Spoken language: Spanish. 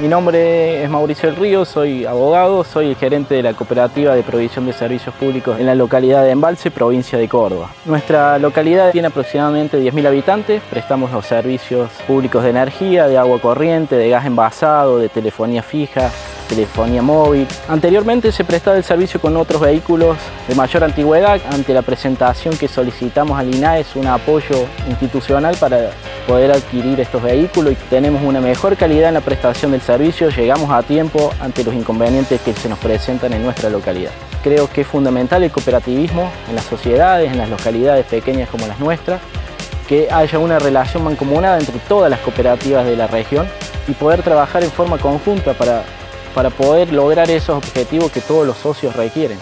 Mi nombre es Mauricio del Río, soy abogado, soy el gerente de la Cooperativa de Provisión de Servicios Públicos en la localidad de Embalse, provincia de Córdoba. Nuestra localidad tiene aproximadamente 10.000 habitantes, prestamos los servicios públicos de energía, de agua corriente, de gas envasado, de telefonía fija, telefonía móvil. Anteriormente se prestaba el servicio con otros vehículos de mayor antigüedad. Ante la presentación que solicitamos al INAES un apoyo institucional para poder adquirir estos vehículos y tenemos una mejor calidad en la prestación del servicio, llegamos a tiempo ante los inconvenientes que se nos presentan en nuestra localidad. Creo que es fundamental el cooperativismo en las sociedades, en las localidades pequeñas como las nuestras, que haya una relación mancomunada entre todas las cooperativas de la región y poder trabajar en forma conjunta para para poder lograr esos objetivos que todos los socios requieren.